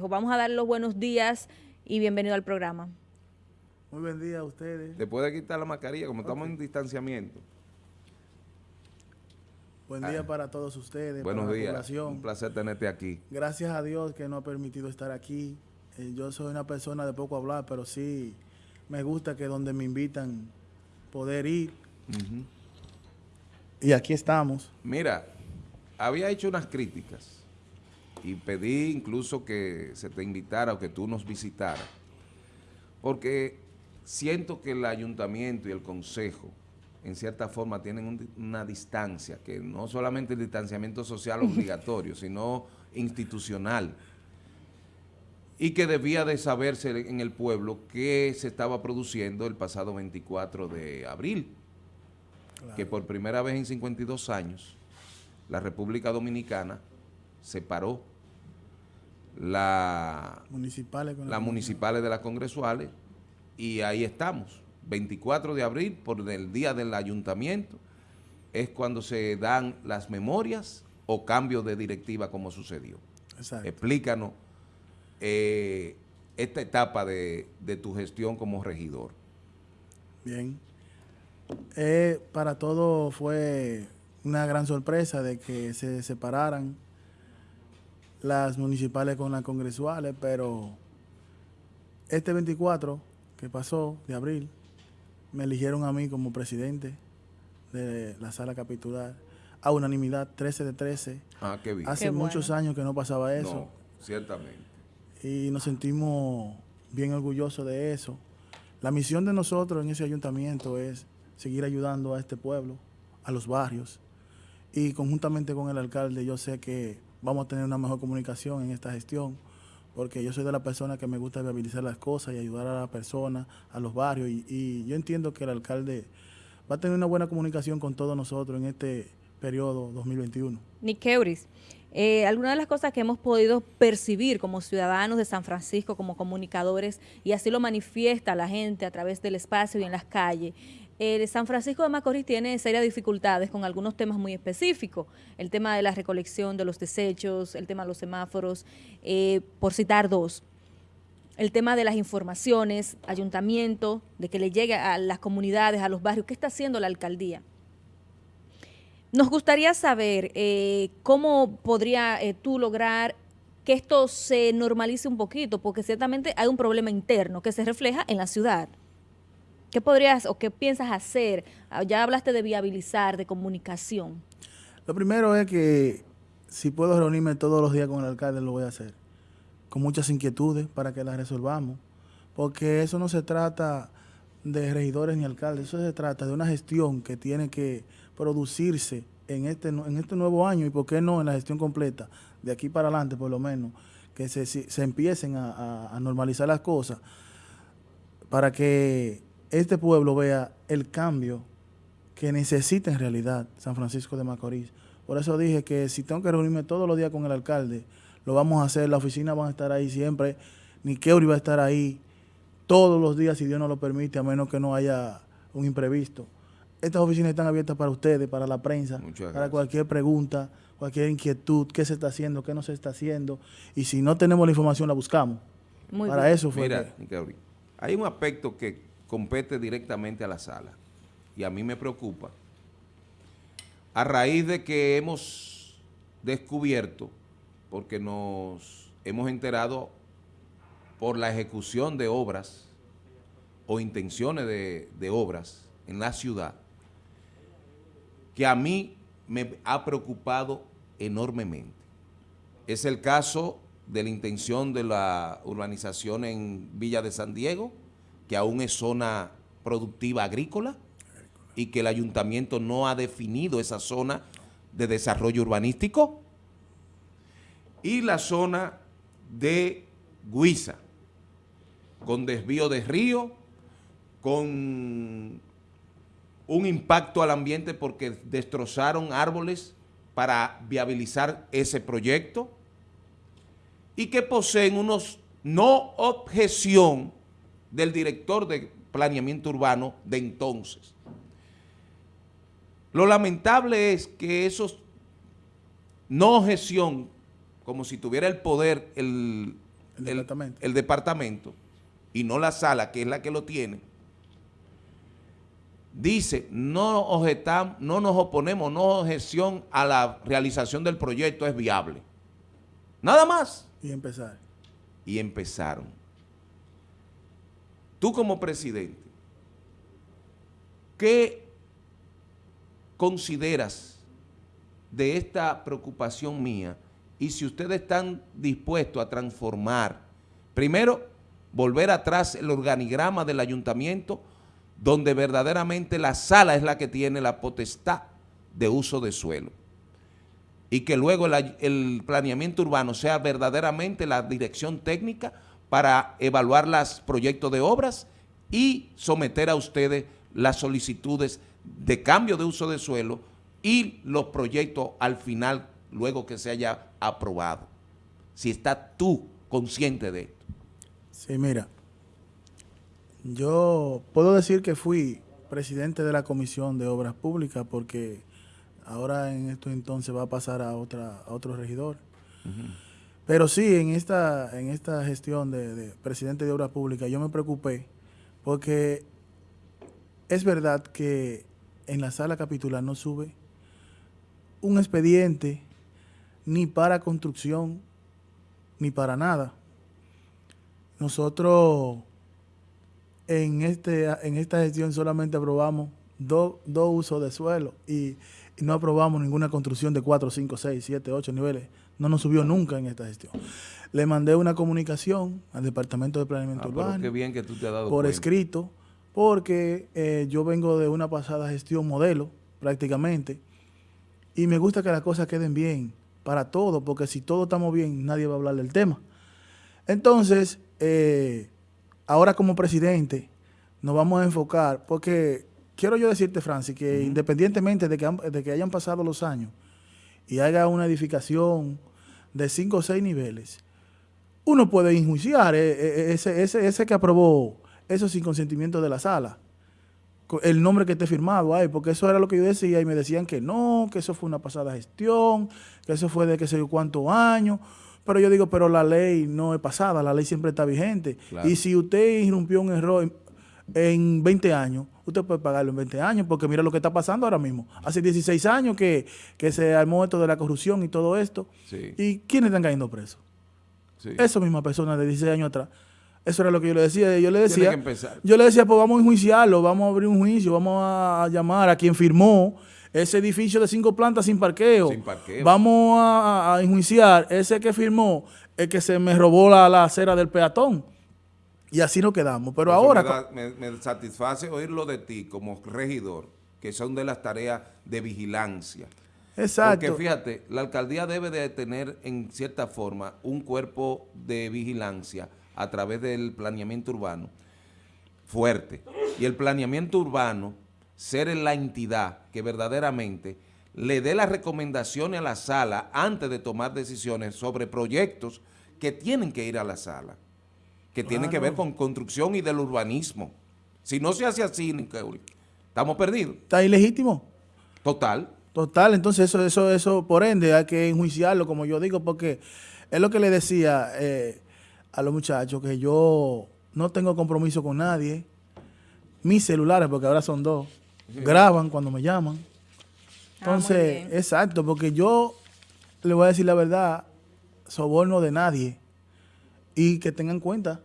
Vamos a dar los buenos días y bienvenido al programa. Muy buen día a ustedes. Después de quitar la mascarilla, como estamos en distanciamiento. Buen día para todos ustedes. Buenos para la días. población. Un placer tenerte aquí. Gracias a Dios que nos ha permitido estar aquí. Eh, yo soy una persona de poco hablar, pero sí me gusta que donde me invitan poder ir. Y aquí estamos. Mira, había hecho unas críticas y pedí incluso que se te invitara o que tú nos visitaras, porque siento que el ayuntamiento y el consejo en cierta forma tienen un- una distancia, que no solamente el distanciamiento social obligatorio, sino institucional, y que debía de saberse en el pueblo qué se estaba produciendo el pasado 24 de abril, que por primera vez en 52 años la República Dominicana separó la, Municipales con las municipales de las congresuales y ahí estamos. 24 de abril, por el día del ayuntamiento, es cuando se dan las memorias o cambios de directiva como sucedió. Exacto. Explícanos eh, esta etapa de, de tu gestión como regidor. Bien. Eh, para todos fue una gran sorpresa de que se separaran las municipales con las congresuales, pero este 24 que pasó de abril, me eligieron a mí como presidente de la sala capitular a unanimidad 13 de 13. Ah, qué bien. Hace Qué bueno. muchos años que no pasaba eso No, ciertamente. y nos sentimos bien orgullosos de eso. La misión de nosotros en ese ayuntamiento es seguir ayudando a este pueblo, a los barrios, y conjuntamente con el alcalde yo sé que vamos a tener una mejor comunicación en esta gestión, porque yo soy de la persona que me gusta viabilizar las cosas y ayudar a la persona, a los barrios, y, yo entiendo que el alcalde va a tener una buena comunicación con todos nosotros en este periodo 2021. Nick Euris, eh, algunas de las cosas que hemos podido percibir como ciudadanos de San Francisco, como comunicadores, y así lo manifiesta la gente a través del espacio y en las calles, San Francisco de Macorís tiene serias dificultades con algunos temas muy específicos, el tema de la recolección de los desechos, el tema de los semáforos, eh, por citar dos. El tema de las informaciones, ayuntamiento, de que le llegue a las comunidades, a los barrios, ¿qué está haciendo la alcaldía? Nos gustaría saber eh, cómo podría eh, tú lograr que esto se normalice un poquito, porque ciertamente hay un problema interno que se refleja en la ciudad. ¿Qué podrías o qué piensas hacer? Ah, Ya hablaste de viabilizar, de comunicación. Lo primero es que si puedo reunirme todos los días con el alcalde, lo voy a hacer. Con muchas inquietudes para que las resolvamos. Porque eso no se trata de regidores ni alcaldes, eso se trata de una gestión que tiene que producirse en este, en este nuevo año y por qué no en la gestión completa, de aquí para adelante por lo menos, que se se empiecen a, a- a normalizar las cosas para que este pueblo vea el cambio que necesita en realidad San Francisco de Macorís. Por eso dije que si tengo que reunirme todos los días con el alcalde, lo vamos a hacer, la oficina va a estar ahí siempre, Niqueuri va a estar ahí todos los días si Dios nos lo permite, a menos que no haya un imprevisto. Estas oficinas están abiertas para ustedes, para la prensa, para cualquier pregunta, cualquier inquietud, qué se está haciendo, qué no se está haciendo. Y si no tenemos la información, la buscamos. Muy para bien. eso fue Mira, que- hay un aspecto que compete directamente a la sala y a mí me preocupa. A raíz de que hemos descubierto, porque nos hemos enterado por la ejecución de obras o intenciones de, de obras en la ciudad, que a mí me ha preocupado enormemente. Es el caso de la intención de la urbanización en Villa de San Diego, que aún es zona productiva agrícola y que el ayuntamiento no ha definido esa zona de desarrollo urbanístico. Y la zona de Guisa, con desvío de río, con un impacto al ambiente porque destrozaron árboles para viabilizar ese proyecto y que poseen unos no objeción del director de planeamiento urbano de entonces. Lo lamentable es que esos no objeción, como si tuviera el poder el El departamento. el departamento y no la sala, que es la que lo tiene, dice, no, objetam, no nos oponemos, no objeción a la realización del proyecto, es viable. Nada más. Y empezar. Y empezaron. Tú como presidente, ¿qué consideras de esta preocupación mía y si ustedes están dispuestos a transformar, primero, volver atrás el organigrama del ayuntamiento, donde verdaderamente la sala es la que tiene la potestad de uso de suelo. Y que luego el, el planeamiento urbano sea verdaderamente la dirección técnica para evaluar los proyectos de obras y someter a ustedes las solicitudes de cambio de uso de suelo y los proyectos al final, luego que se haya aprobado. Si estás tú consciente de esto. Sí, mira, yo puedo decir que fui presidente de la Comisión de Obras Públicas porque ahora en esto entonces va a pasar a otra a otro regidor. Pero sí, en esta, en esta gestión de, de, presidente de Obras Públicas yo me preocupé porque es verdad que en la sala capitular no sube un expediente ni para construcción ni para nada. Nosotros en, este, en esta gestión solamente aprobamos dos do usos de suelo y, y, no aprobamos ninguna construcción de 4, 5, 6, 7, 8 niveles. No nos subió nunca en esta gestión. Le mandé una comunicación al Departamento de Planeamiento ah, Urbano qué bien que tú te has dado por cuenta. escrito, porque eh, yo vengo de una pasada gestión modelo, prácticamente, y me gusta que las cosas queden bien para todos, porque si todos estamos bien, nadie va a hablar del tema. Entonces, eh, ahora como presidente, nos vamos a enfocar, porque quiero yo decirte, Francis, que uh -huh. independientemente de que, de que, hayan pasado los años y haya una edificación de cinco o seis niveles, uno puede enjuiciar eh, ese, ese, ese que aprobó eso sin consentimiento de la sala. El nombre que esté firmado ahí, porque eso era lo que yo decía y me decían que no, que eso fue una pasada gestión, que eso fue de qué sé yo cuántos años. Pero yo digo, pero la ley no es pasada, la ley siempre está vigente. Claro. Y si usted irrumpió un error en 20 años, usted puede pagarlo en 20 años, porque mira lo que está pasando ahora mismo. Hace 16 años que, que se armó esto de la corrupción y todo esto. Sí. ¿Y quiénes están cayendo presos? Sí. Esa misma persona de 16 años atrás. Eso era lo que yo le decía. Yo le decía, yo le decía, pues vamos a enjuiciarlo, vamos a abrir un juicio, vamos a llamar a quien firmó ese edificio de cinco plantas sin parqueo. Sin parqueo. Vamos a, a, enjuiciar ese que firmó, el que se me robó la, la acera del peatón. Y así nos quedamos. Pero Eso ahora... Me, da, me, me, satisface oírlo de ti como regidor, que son de las tareas de vigilancia. Exacto. Porque fíjate, la alcaldía debe de tener en cierta forma un cuerpo de vigilancia a través del planeamiento urbano fuerte. Y el planeamiento urbano ser la entidad que verdaderamente le dé las recomendaciones a la sala antes de tomar decisiones sobre proyectos que tienen que ir a la sala, que claro. tienen que ver con construcción y del urbanismo. Si no se hace así, estamos perdidos. ¿Está ilegítimo? Total. Total, entonces eso, eso, eso, por ende, hay que enjuiciarlo, como yo digo, porque es lo que le decía eh, a los muchachos, que yo no tengo compromiso con nadie, mis celulares, porque ahora son dos, sí. graban cuando me llaman. Entonces, ah, exacto, porque yo le voy a decir la verdad, soborno de nadie. Y que tengan cuenta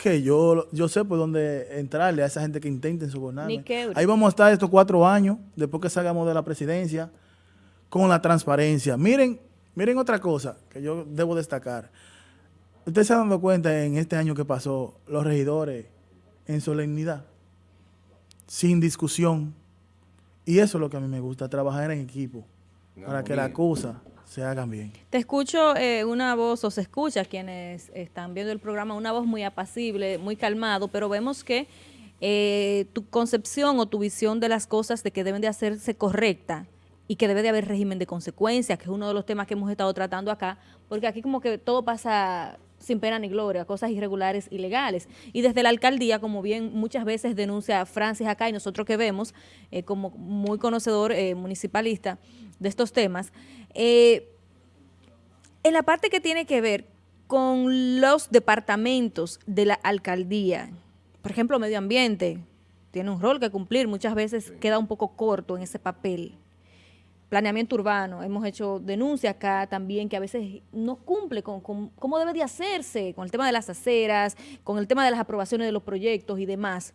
que yo, yo sé por dónde entrarle a esa gente que intenten sobornarme. Ahí vamos a estar estos cuatro años, después que salgamos de la presidencia, con la transparencia. Miren, miren otra cosa que yo debo destacar. Ustedes se han dado cuenta en este año que pasó, los regidores en solemnidad, sin discusión. Y eso es lo que a mí me gusta, trabajar en equipo, no, para que bien. la cosa se hagan bien. Te escucho eh, una voz, o se escucha quienes están viendo el programa, una voz muy apacible, muy calmado, pero vemos que eh, tu concepción o tu visión de las cosas de que deben de hacerse correcta y que debe de haber régimen de consecuencias, que es uno de los temas que hemos estado tratando acá, porque aquí como que todo pasa sin pena ni gloria, cosas irregulares, ilegales. Y desde la alcaldía, como bien muchas veces denuncia Francis acá y nosotros que vemos, eh, como muy conocedor eh, municipalista de estos temas, eh, en la parte que tiene que ver con los departamentos de la alcaldía. Por ejemplo, medio ambiente tiene un rol que cumplir, muchas veces queda un poco corto en ese papel. Planeamiento urbano, hemos hecho denuncia acá también que a veces no cumple con, con cómo debe de hacerse, con el tema de las aceras, con el tema de las aprobaciones de los proyectos y demás.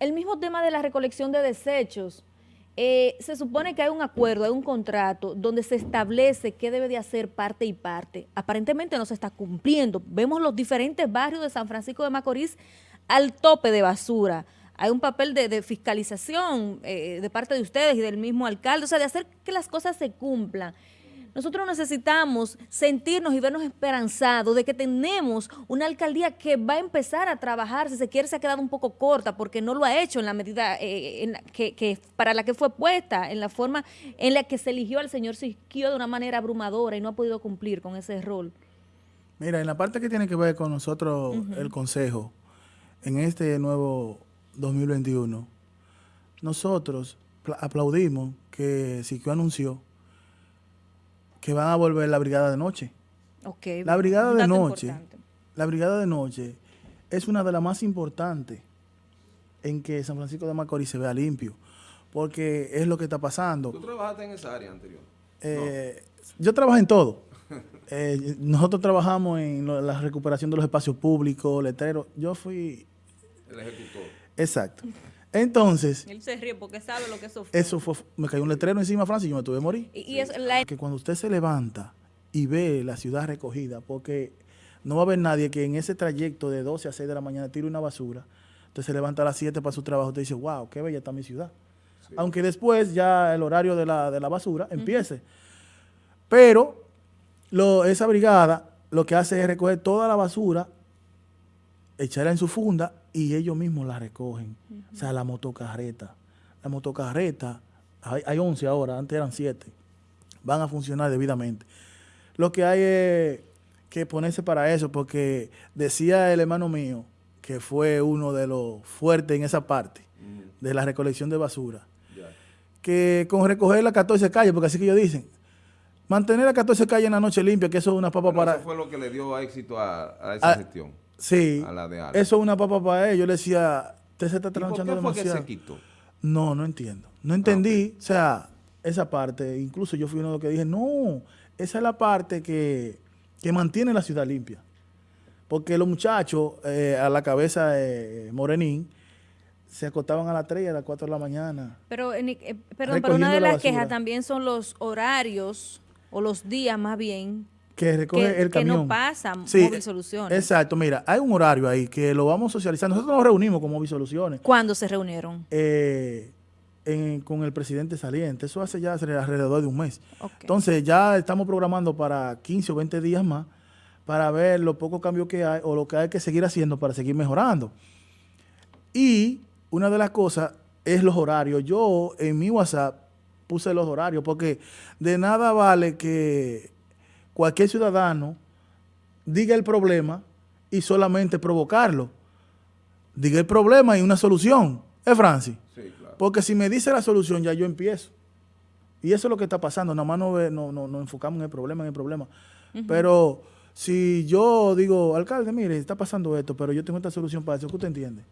El mismo tema de la recolección de desechos, eh, se supone que hay un acuerdo, hay un contrato donde se establece qué debe de hacer parte y parte. Aparentemente no se está cumpliendo. Vemos los diferentes barrios de San Francisco de Macorís al tope de basura. Hay un papel de, fiscalización eh, de parte de ustedes y del mismo alcalde, o sea, de hacer que las cosas se cumplan. Nosotros necesitamos sentirnos y vernos esperanzados de que tenemos una alcaldía que va a empezar a trabajar, si se quiere se ha quedado un poco corta porque no lo ha hecho en la medida eh, que, para la que fue puesta, en la forma en la que se eligió al señor Siquio de una manera abrumadora y no ha podido cumplir con ese rol. Mira, en la parte que tiene que ver con nosotros, el Consejo, en este nuevo 2021, nosotros aplaudimos que Siquio anunció que van a volver la brigada de noche. Okay, la brigada de noche, la brigada de noche es una de las más importantes en que San Francisco de Macorís se vea limpio, porque es lo que está pasando. ¿Tú trabajaste en esa área anterior? Eh, yo trabajo en todo. Eh, nosotros trabajamos en la recuperación de los espacios públicos, letreros. Yo fui... El ejecutor. Exacto. Entonces... Él se ríe porque sabe lo que eso fue. Eso fue, me cayó un letrero encima, Francia, y yo me tuve que morir. Y, es la... Que cuando usted se levanta y ve la ciudad recogida, porque no va a haber nadie que en ese trayecto de 12 a 6 de la mañana tire una basura, usted se levanta a las 7 para su trabajo, usted dice, wow, qué bella está mi ciudad. Aunque después ya el horario de la, basura empiece. Pero lo, esa brigada lo que hace es recoger toda la basura, echarla en su funda y ellos mismos la recogen. O sea, la motocarreta. La motocarreta, hay, hay 11 ahora, antes eran 7, van a funcionar debidamente. Lo que hay es que ponerse para eso, porque decía el hermano mío, que fue uno de los fuertes en esa parte, de la recolección de basura, que con recoger las 14 calles, porque así que ellos dicen, mantener las 14 calles en la noche limpia, que eso es una papa para... Eso fue lo que le dio éxito a, esa gestión. Sí, eso es una papa para él. Yo le decía, usted se está trasnochando demasiado. Fue que se quitó? No, no entiendo. No entendí, ah, o sea, esa parte. Incluso yo fui uno de los que dije, no, esa es la parte que, mantiene la ciudad limpia. Porque los muchachos eh, a la cabeza de Morenín se acostaban a las 3 y a las 4 de la mañana. Pero, eh, perdón, pero una de las quejas también son los horarios o los días más bien que recoge el camión. Que no pasa Móvil Soluciones. Exacto, mira, hay un horario ahí que lo vamos a socializar. Nosotros nos reunimos con Móvil Soluciones. ¿Cuándo se reunieron? Eh, con el presidente saliente. Eso hace ya alrededor de un mes. Entonces ya estamos programando para 15 o 20 días más para ver los pocos cambios que hay o lo que hay que seguir haciendo para seguir mejorando. Y una de las cosas es los horarios. Yo en mi WhatsApp puse los horarios porque de nada vale que cualquier ciudadano diga el problema y solamente provocarlo. Diga el problema y una solución. ¿Es Francis? Sí, claro. Porque si me dice la solución, ya yo empiezo. Y eso es lo que está pasando. Nada más nos no, no, enfocamos en el problema, en el problema. Pero si yo digo, alcalde, mire, está pasando esto, pero yo tengo esta solución para eso, ¿qué usted entiende?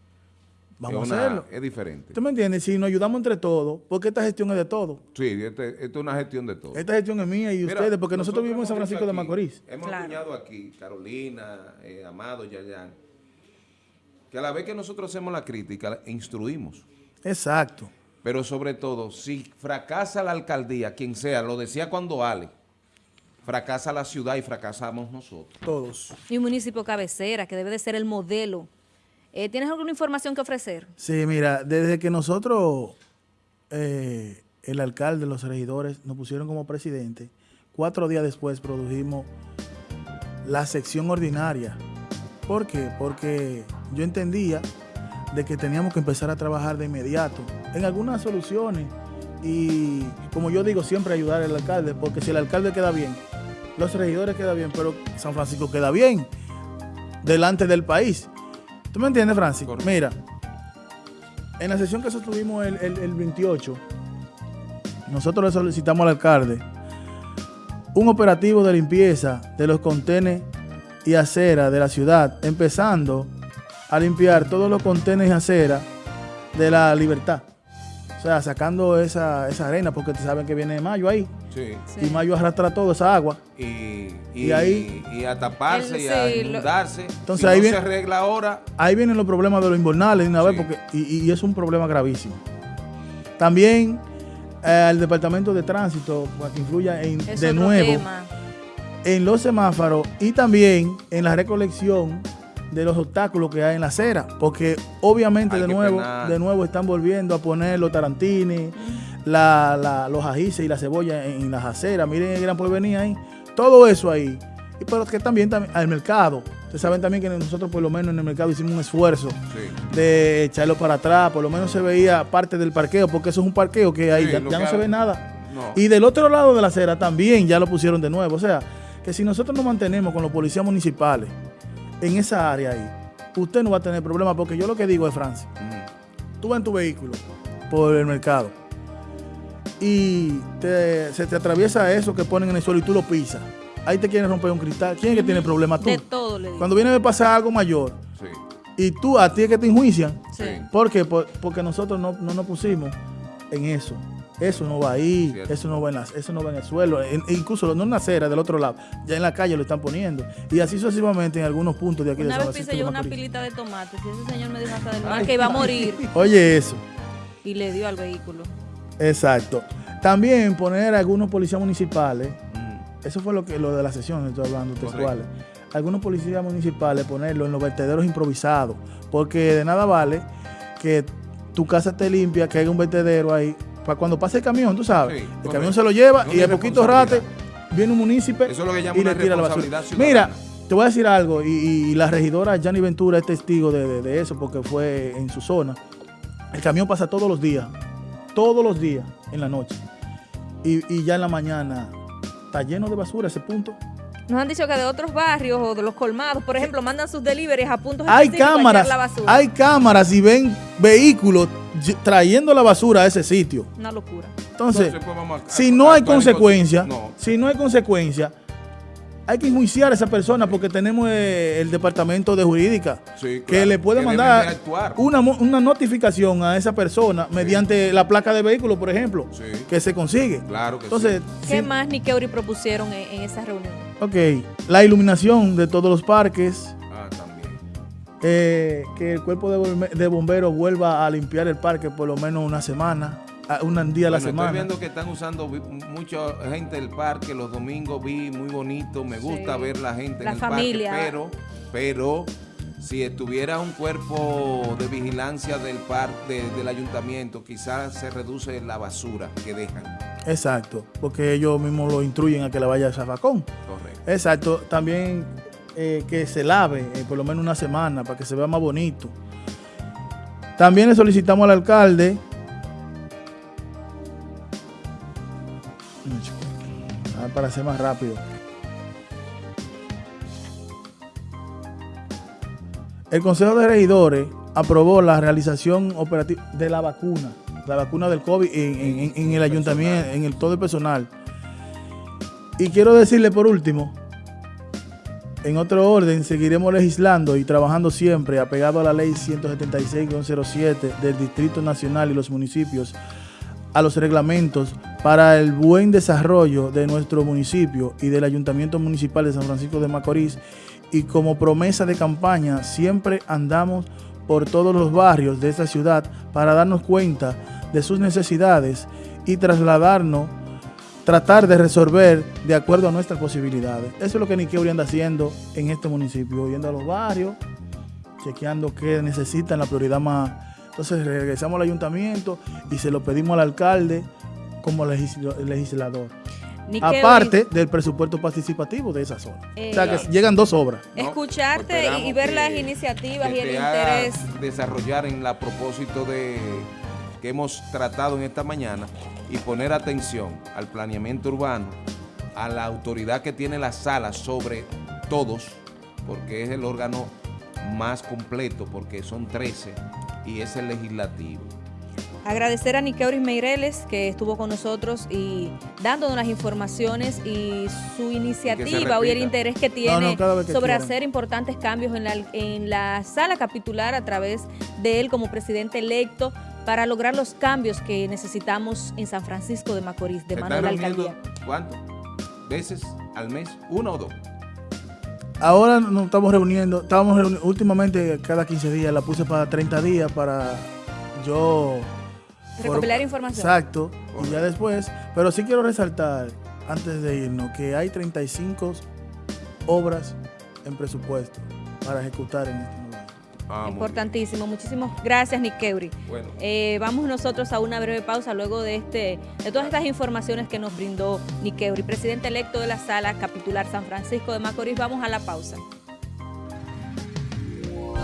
Vamos a hacerlo. Es diferente. ¿Usted me entiende? Si nos ayudamos entre todos, porque esta gestión es de todos. Sí, esta es una gestión de todos. Esta gestión es mía y ustedes, porque nosotros, vivimos en San Francisco de Macorís. Hemos claro. aquí, Carolina, eh, Amado, Yayan, que a la vez que nosotros hacemos la crítica, instruimos. Exacto. Pero sobre todo, si fracasa la alcaldía, quien sea, lo decía cuando Ale, fracasa la ciudad y fracasamos nosotros. Todos. Y un municipio cabecera, que debe de ser el modelo eh, ¿Tienes alguna información que ofrecer? Sí, mira, desde que nosotros, eh, el alcalde, los regidores, nos pusieron como presidente, cuatro días después produjimos la sección ordinaria. ¿Por qué? Porque yo entendía de que teníamos que empezar a trabajar de inmediato en algunas soluciones y, como yo digo, siempre ayudar al alcalde, porque si el alcalde queda bien, los regidores quedan bien, pero San Francisco queda bien delante del país. ¿Tú me entiendes, Francis? Mira, en la sesión que sostuvimos el, el, 28, nosotros le solicitamos al alcalde un operativo de limpieza de los contenes y acera de la ciudad, empezando a limpiar todos los contenes y acera de la libertad. O sea, sacando esa, esa arena, porque te saben que viene mayo ahí. Sí. Sí. Y mayo arrastra toda esa agua. Y, y, Y ahí- y a taparse El- y a inundarse. Entonces si ahí no viene- se arregla ahora, Ahí vienen los problemas de los invernales una vez, porque, y, y es un problema gravísimo. También eh, el Departamento de Tránsito, para que influya en, Es de nuevo tema. en los semáforos y también en la recolección de los obstáculos que hay en la acera, porque obviamente Hay de nuevo, de nuevo están volviendo a poner los tarantines, la, la- los ajíes y la cebolla en, en las aceras. Miren el gran porvenir ahí, todo eso ahí. Y pero que también, también al mercado. Ustedes saben también que nosotros por lo menos en el mercado hicimos un esfuerzo sí. de echarlo para atrás, por lo menos se veía parte del parqueo, porque eso es un parqueo que Sí, ya, lo ya que no se ve nada. No. Y del otro lado de la acera también ya lo pusieron de nuevo. O sea, que si nosotros nos mantenemos con los policías municipales en esa área ahí, usted no va a tener problema, porque yo lo que digo es, Francia, Mm. tú vas en tu vehículo por el mercado y te- se te atraviesa eso que ponen en el suelo y tú lo pisas. Ahí te quieren romper un cristal. ¿Quién es que tiene problema? Tú. De todo le digo. Cuando viene a pasar algo mayor Sí. y tú, a ti es que te enjuician, Sí. ¿Por qué? Por- porque nosotros no, no nos pusimos en eso. Eso no va ahí, Cierto. eso no va en la- eso no va en el suelo, En- e incluso no en la acera del otro lado, ya en la calle lo están poniendo. Y así sucesivamente en algunos puntos de aquí Una de San vez pisé yo una pilita de tomates y ese señor me dijo hasta del mar que iba a morir Oye eso, y le dio al vehículo. Exacto. También poner algunos policías municipales, Mm. eso fue lo que lo de la sesión, estoy hablando Correcto. textuales. Algunos policías municipales ponerlo en los vertederos improvisados, porque de nada vale que tu casa esté limpia, que haya un vertedero ahí, para cuando pase el camión, tú sabes. Sí, el correcto. camión se lo lleva No y al poquito rato viene un municipio Eso es lo que llama y le tira la basura. Mira, te voy a decir algo, y, y la regidora Gianni Ventura es testigo de, de- de eso, porque fue en su zona. El camión pasa todos los días, todos los días en la noche. Y, y ya en la mañana está lleno de basura ese punto. Nos han dicho que de otros barrios o de los colmados, por ejemplo, mandan sus deliveries a puntos Hay cámaras, la basura. hay cámaras y ven vehículos trayendo la basura a ese sitio. Una locura. Entonces, Entonces, pues, vamos a- si a- no a hay actuar en consecuencia, conse- No. si no hay consecuencia, hay que enjuiciar a esa persona porque tenemos eh, el departamento de jurídica Sí, que le puede que mandar una, una notificación a esa persona mediante la placa de vehículo, por ejemplo, Sí. que se consigue. Claro que Entonces, ¿Qué sí, más ni Keuri propusieron en, en esa reunión? ok, la iluminación de todos los parques. Ah, también. eh, que el cuerpo de, bombe- de bomberos vuelva a limpiar el parque por lo menos una semana, un día a la Bueno, semana. Estoy viendo que están usando mucha gente del parque los domingos, vi muy bonito, me gusta Sí. ver la gente La en el familia. parque, pero, pero si estuviera un cuerpo de vigilancia del parque, del ayuntamiento, quizás se reduce la basura que dejan. Exacto, porque ellos mismos lo instruyen a que la vaya a zafacón. Correcto. Exacto, también eh, que se lave eh, por lo menos una semana para que se vea más bonito. También le solicitamos al alcalde. Para ser más rápido. El Consejo de Regidores aprobó la realización operativa de la vacuna, la vacuna del COVID en, el ayuntamiento, en todo el personal. Y quiero decirle por último, en otro orden, seguiremos legislando y trabajando siempre apegado a la ley 176-07 del Distrito Nacional y los municipios, a los reglamentos para el buen desarrollo de nuestro municipio y del Ayuntamiento Municipal de San Francisco de Macorís. Y como promesa de campaña, siempre andamos por todos los barrios de esta ciudad para darnos cuenta de sus necesidades y trasladarnos tratar de resolver de acuerdo a nuestras posibilidades. Eso es lo que Niqueuri anda haciendo en este municipio, yendo a los barrios, chequeando qué necesitan, la prioridad más. Entonces regresamos al ayuntamiento y se lo pedimos al alcalde como legisla- legislador. Aparte del presupuesto participativo de esa zona. o sea que llegan dos obras. ¿no? Escucharte y- ver que- las iniciativas y el interés. desarrollar en la propósito de que hemos tratado en esta mañana y poner atención al planeamiento urbano, a la autoridad que tiene la sala sobre todos, porque es el órgano más completo, porque son 13 y es el legislativo. Agradecer a Niqueuris Meireles que estuvo con nosotros y dándonos las informaciones y su iniciativa y el interés que tiene no, que sobre quieran. hacer importantes cambios en la, en la sala capitular a través de él como presidente electo para lograr los cambios que necesitamos en San Francisco de Macorís, de ¿Se mano de la alcaldía. ¿Cuánto? ¿Veces al mes? ¿Uno o dos? Ahora nos estamos reuniendo, estábamos reuni- últimamente cada 15 días, la puse para 30 días para yo... Recopilar por- información. Exacto, y ya después, pero sí quiero resaltar, antes de irnos, que hay 35 obras en presupuesto para ejecutar en este momento. Ah, Importantísimo. Muchísimas gracias, Niqueuri. bien. Bueno, Eh, vamos nosotros a una breve pausa luego de este de todas estas informaciones que nos brindó Niqueuri, presidente electo de la sala capitular San Francisco de Macorís. Vamos a la pausa.